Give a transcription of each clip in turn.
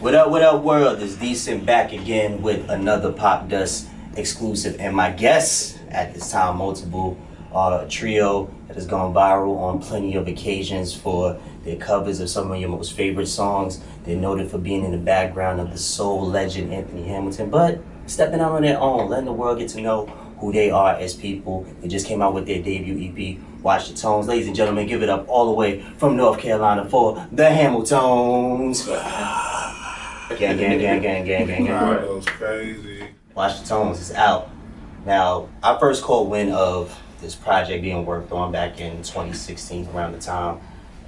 What up, what up, world? Is Decent back again with another Popdust exclusive. And my guests at this time, multiple uh, trio that has gone viral on plenty of occasions for their covers of some of your most favorite songs. They're noted for being in the background of the soul legend Anthony Hamilton, but stepping out on their own, letting the world get to know who they are as people. They just came out with their debut EP, Watch the Tones. Ladies and gentlemen, give it up all the way from North Carolina for the HamilTones. gang, gang, gang, gang, gang, gang, gang. that was crazy. Watch the Tones is out. Now, I first caught wind of this project being worked on back in 2016 around the time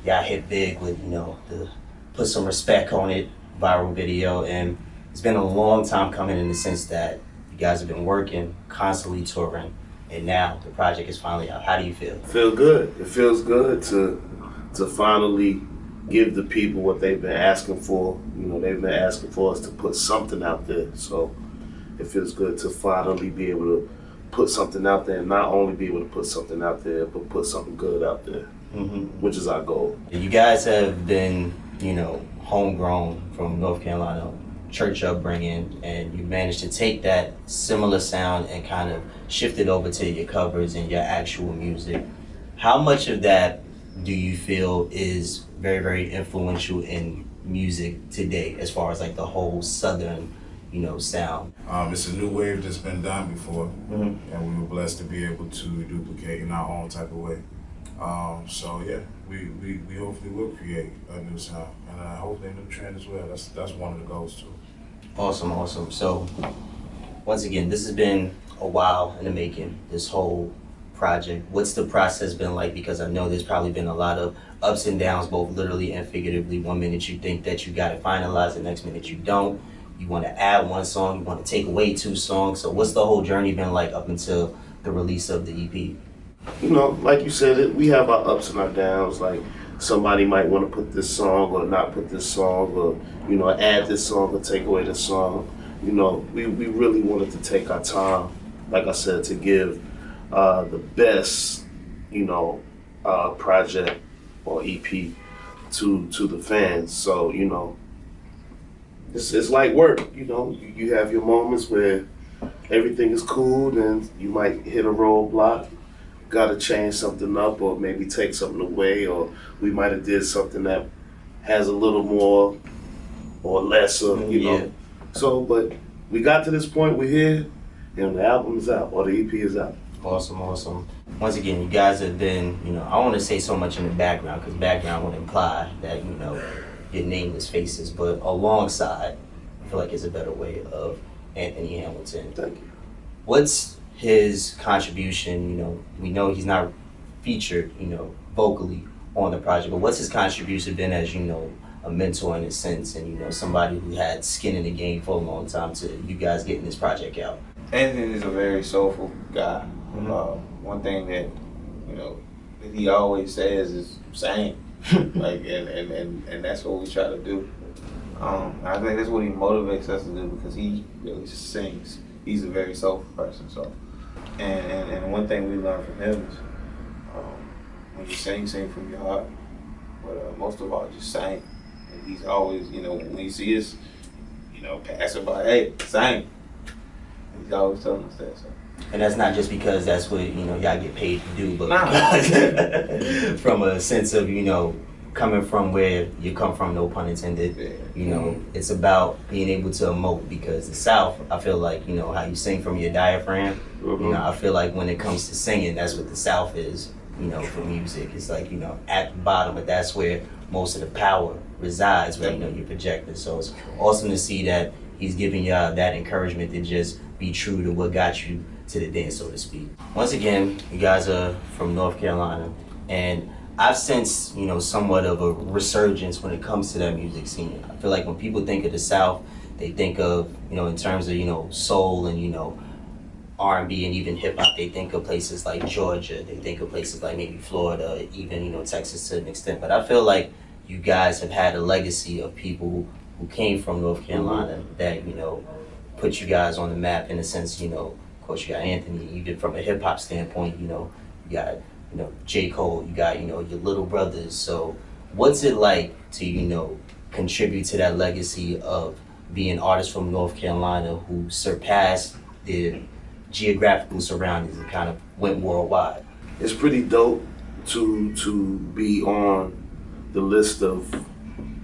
y'all hit big with, you know, the put some respect on it viral video. And it's been a long time coming in the sense that you guys have been working, constantly touring, and now the project is finally out. How do you feel? feel good. It feels good to to finally give the people what they've been asking for. You know, they've been asking for us to put something out there. So it feels good to finally be able to put something out there and not only be able to put something out there, but put something good out there, hmm which is our goal. You guys have been, you know, homegrown from North Carolina, church upbringing, and you managed to take that similar sound and kind of shift it over to your covers and your actual music. How much of that do you feel is very, very influential in music today, as far as like the whole Southern, you know, sound? Um, it's a new wave that's been done before, Mhm. and we were blessed to be able to duplicate in our own type of way. Um, so yeah, we, we, we hopefully will create a new sound and uh, hopefully a new trend as well. That's that's one of the goals too. Awesome, awesome. So, once again, this has been a while in the making, this whole project. What's the process been like? Because I know there's probably been a lot of ups and downs, both literally and figuratively. One minute you think that you got it finalized, the next minute you don't. You want to add one song, you want to take away two songs. So, what's the whole journey been like up until the release of the EP? You know, like you said, we have our ups and our downs. Like somebody might want to put this song or not put this song, or you know, add this song or take away this song. You know, we, we really wanted to take our time, like I said, to give uh, the best, you know, uh, project or EP to to the fans. So you know, it's it's like work. You know, you, you have your moments where everything is cool, then you might hit a roadblock got to change something up or maybe take something away or we might have did something that has a little more or less of you Yeah. know so but we got to this point we're here and the album is out or the ep is out Awesome, awesome. Once again, you guys have been, you know, I want to say so much in the background because background would imply that, you know, your nameless faces, but alongside, I feel like it's a better way of Anthony Hamilton. thank you What's his contribution? You know, we know he's not featured, you know, vocally on the project, but what's his contribution been as, you know, a mentor in a sense and, you know, somebody who had skin in the game for a long time to you guys getting this project out? Anthony is a very soulful guy. Mhm. Uh, one thing that you know that he always says is same, like and, and, and, and that's what we try to do. Um, I think that's what he motivates us to do because he really just sings. He's a very soulful person. So, and, and, and one thing we learned from him is um, when you sing, sing from your heart. But uh, most of all, just sing. And he's always, you know, when you see us, you know, passing by, hey, sing. He's always telling us that. So. And that's not just because that's what you know y'all get paid to do, but Nah. from a sense of you know coming from where you come from, no pun intended. Yeah. You know, it's about being able to emote because the South, I feel like you know how you sing from your diaphragm. You mm-hmm. know, I feel like when it comes to singing, that's what the South is. You know, for music, it's like you know at the bottom, but that's where most of the power resides. Where you know you're projecting. So it's awesome to see that he's giving y'all that encouragement to just be true to what got you to the dance, so to speak. Once again, you guys are from North Carolina, and I've sensed, you know, somewhat of a resurgence when it comes to that music scene. I feel like when people think of the South, they think of, you know, in terms of, you know, soul and, you know, R&B and even hip hop, they think of places like Georgia, they think of places like maybe Florida, even, you know, Texas to an extent. But I feel like you guys have had a legacy of people who came from North Carolina that, you know, put you guys on the map in a sense, you know, of course you got Anthony, even from a hip hop standpoint, you know, you got, you know, J. Cole, you got, you know, your little brothers. So what's it like to, you know, contribute to that legacy of being artists from North Carolina who surpassed their geographical surroundings and kind of went worldwide. it's pretty dope to to be on the list of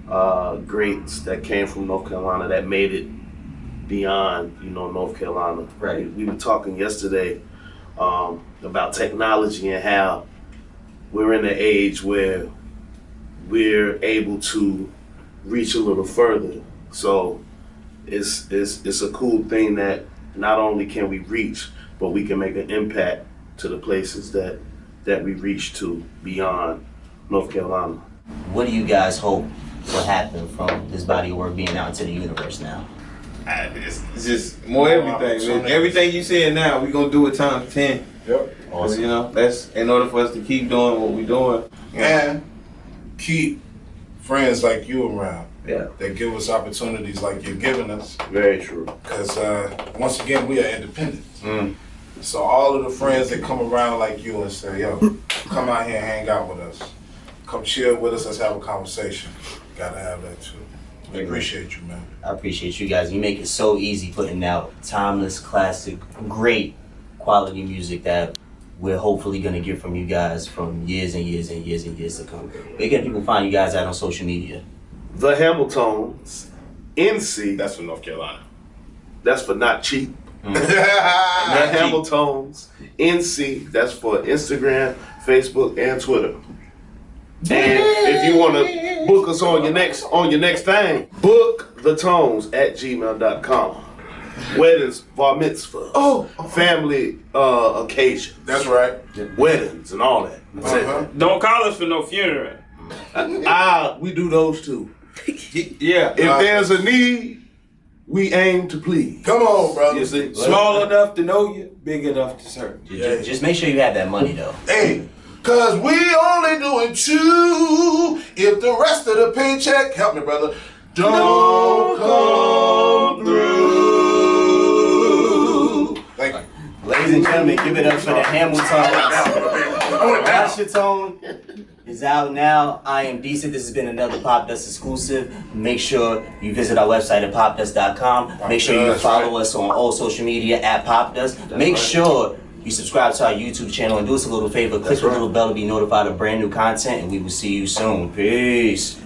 uh, greats that came from North Carolina that made it beyond you know North Carolina. Right. We, we were talking yesterday um, about technology and how we're in an age where we're able to reach a little further. So it's it's it's a cool thing that not only can we reach, but we can make an impact to the places that that we reach to beyond North Carolina. What do you guys hope will happen from this body of work being out into the universe now? I- It's, it's just more everything. Man. Everything you saying now, we gonna do it times ten. Yep. Cause, you know, that's in order for us to keep doing what we're doing. And keep friends like you around Yeah. that give us opportunities like you're giving us. Very true. Because uh, once again, we are independent. Mm. So all of the friends that come around like you and say, yo, come out here and hang out with us. Come chill with us, let's have a conversation. Gotta have that too. We appreciate you, man. I appreciate you guys. You make it so easy putting out timeless, classic, great quality music that we're hopefully gonna get from you guys from years and years and years and years to come. Where can people find you guys out on social media? The HamilTones, NC. That's from North Carolina. That's for not cheap. Mm. The HamilTones, NC. That's for Instagram, Facebook, and Twitter. And if you want to book us on your next on your next thing, book the tones at gmail.com. Weddings, bar mitzvah, Oh, family uh, occasion, that's right. weddings, and all that. That's. Uh-huh. Don't call us for no funeral. Ah, we do those too. Yeah. If there's a need, we aim to please. Come on, brother. You see? Small enough to know you, big enough to serve. Ju- ju- Just, make sure you have that money though. Hey, cause we only doing two. If the rest of the paycheck, help me, brother, don't come through. Thank you. Ladies and gentlemen, give it up for the HamilTones. Washington is out now. I am decent. This has been another Popdust exclusive. Make sure you visit our website at popdust.com. Make sure you follow us on all social media at Popdust. Make sure you subscribe to our YouTube channel and do us a little favor. Click That's the right. little bell to be notified of brand new content, and we will see you soon. Peace.